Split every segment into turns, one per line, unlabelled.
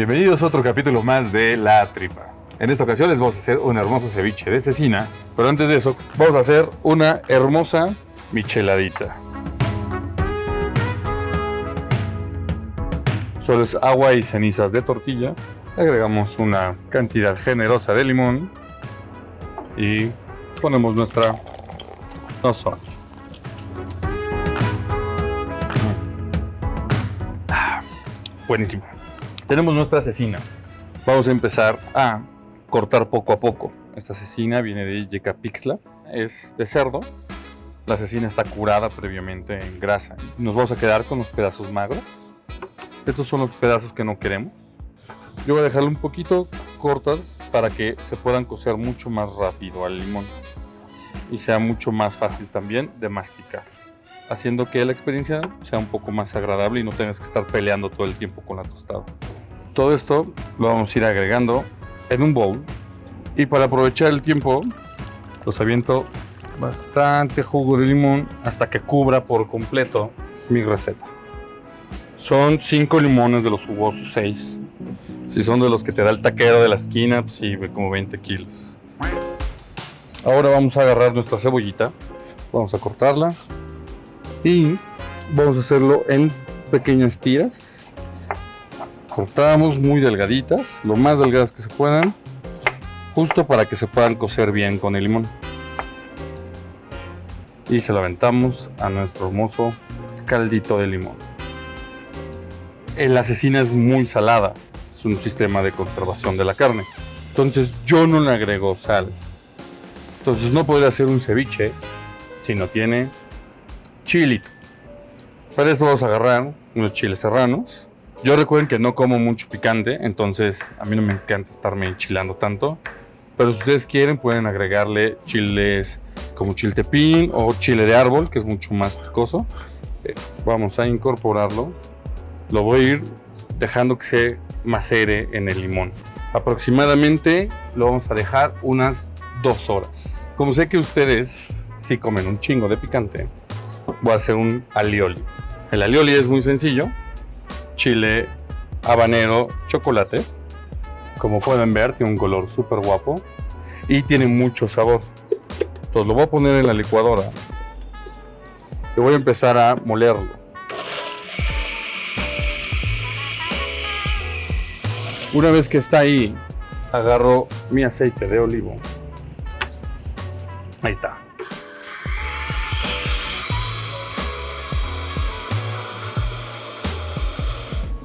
Bienvenidos a otro capítulo más de La Tripa. En esta ocasión les vamos a hacer un hermoso ceviche de cecina, pero antes de eso vamos a hacer una hermosa micheladita. Solo es agua y cenizas de tortilla. Agregamos una cantidad generosa de limón y ponemos nuestra sazón. Ah, buenísimo. Tenemos nuestra cecina. Vamos a empezar a cortar poco a poco. Esta cecina viene de Yecapixtla, es de cerdo. La cecina está curada previamente en grasa. Nos vamos a quedar con los pedazos magros. Estos son los pedazos que no queremos. Yo voy a dejarlo un poquito cortas para que se puedan cocer mucho más rápido al limón y sea mucho más fácil también de masticar, haciendo que la experiencia sea un poco más agradable y no tengas que estar peleando todo el tiempo con la tostada. Todo esto lo vamos a ir agregando en un bowl y para aprovechar el tiempo los aviento bastante jugo de limón hasta que cubra por completo mi receta. Son 5 limones de los jugosos, 6. Si son de los que te da el taquero de la esquina, pues sí, como 20 kilos. Ahora vamos a agarrar nuestra cebollita, vamos a cortarla y vamos a hacerlo en pequeñas tiras. Cortamos muy delgaditas, lo más delgadas que se puedan, justo para que se puedan cocer bien con el limón. Y se lo aventamos a nuestro hermoso caldito de limón. La cecina es muy salada, es un sistema de conservación de la carne. Entonces yo no le agrego sal, entonces no podría hacer un ceviche si no tiene chilito. Para esto vamos a agarrar unos chiles serranos. Yo recuerden que no como mucho picante, entonces a mí no me encanta estarme enchilando tanto. Pero si ustedes quieren pueden agregarle chiles como chiltepín o chile de árbol, que es mucho más picoso. Eh, vamos a incorporarlo. Lo voy a ir dejando que se macere en el limón. Aproximadamente lo vamos a dejar unas dos horas. Como sé que ustedes si comen un chingo de picante, voy a hacer un alioli. El alioli es muy sencillo. Chile, habanero, chocolate. Como pueden ver, tiene un color súper guapo y tiene mucho sabor. Entonces lo voy a poner en la licuadora y voy a empezar a molerlo. Una vez que está ahí, agarro mi aceite de olivo Ahí está.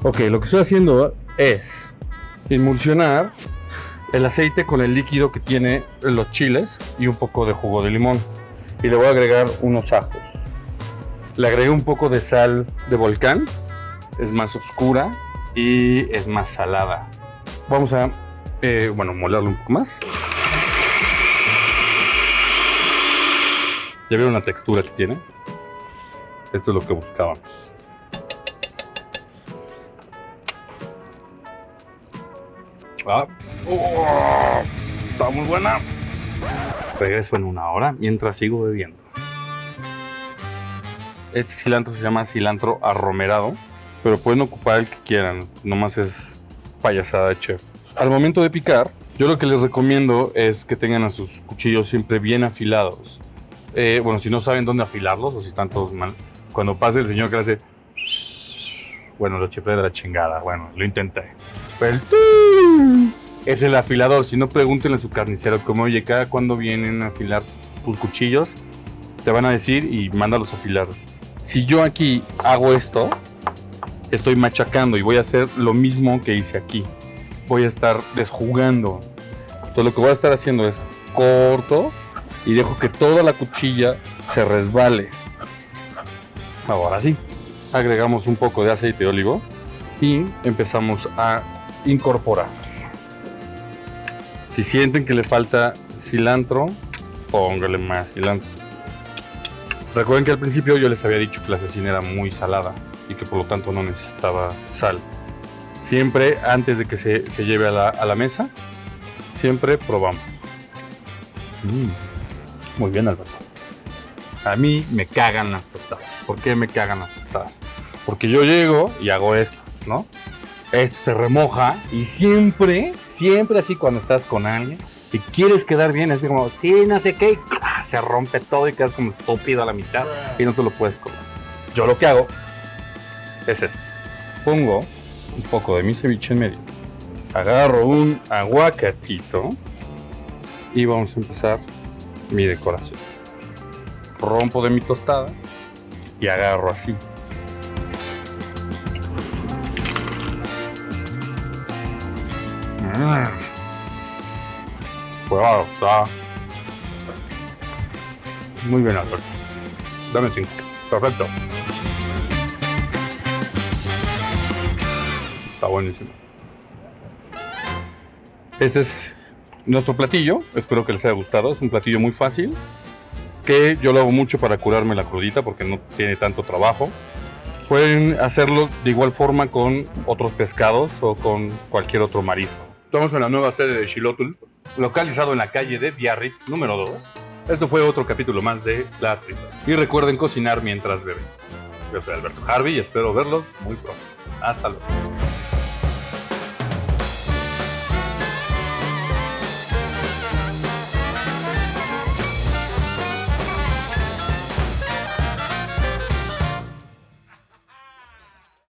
Ok, lo que estoy haciendo es emulsionar el aceite con el líquido que tiene los chiles y un poco de jugo de limón. Y le voy a agregar unos ajos. Le agregué un poco de sal de volcán. Es más oscura y es más salada. Vamos a, eh, bueno, molerlo un poco más. ¿Ya vieron la textura que tiene? Esto es lo que buscábamos. Ah, oh, está muy buena. Regreso en una hora mientras sigo bebiendo. Este cilantro se llama cilantro arromerado, pero pueden ocupar el que quieran, nomás es payasada de chef. Al momento de picar, yo lo que les recomiendo es que tengan a sus cuchillos siempre bien afilados eh, bueno, si no saben dónde afilarlos o si están todos mal, cuando pase el señor que hace, bueno, lo chifré de la chingada, bueno, lo intenté. Es el afilador, si no pregúntenle a su carnicero como, oye, cada cuando vienen a afilar tus cuchillos, te van a decir y mándalos a afilar. Si yo aquí hago esto, estoy machacando y voy a hacer lo mismo que hice aquí. Voy a estar desjugando. Entonces lo que voy a estar haciendo es corto, y dejo que toda la cuchilla se resbale. Ahora sí, agregamos un poco de aceite de olivo y empezamos a incorporar. Si sienten que le falta cilantro, póngale más cilantro. Recuerden que al principio yo les había dicho que la cecina era muy salada y que por lo tanto no necesitaba sal. Siempre antes de que se, lleve a la, mesa, siempre probamos. Mm. Muy bien, Alberto. A mí me cagan las tostadas. ¿Por qué me cagan las tostadas? Porque yo llego y hago esto, ¿no? Esto se remoja y siempre, siempre así cuando estás con alguien y quieres quedar bien, es como, sí, no sé qué, y se rompe todo y quedas como estúpido a la mitad y no te lo puedes comer. Yo lo que hago es esto. Pongo un poco de mi ceviche en medio. Agarro un aguacatito y vamos a empezar mi decoración. Rompo de mi tostada y agarro así. Mm. Wow, está muy bien, Alberto. Dame cinco. Perfecto. Está buenísimo. Este es nuestro platillo. Espero que les haya gustado. Es un platillo muy fácil. Que yo lo hago mucho para curarme la crudita porque no tiene tanto trabajo. Pueden hacerlo de igual forma con otros pescados o con cualquier otro marisco. Estamos en la nueva sede de Xilotul, localizado en la calle de Biarritz número 2. Esto fue otro capítulo más de La Tripa. Y recuerden cocinar mientras beben. Yo soy Alberto Harvey y espero verlos muy pronto. Hasta luego.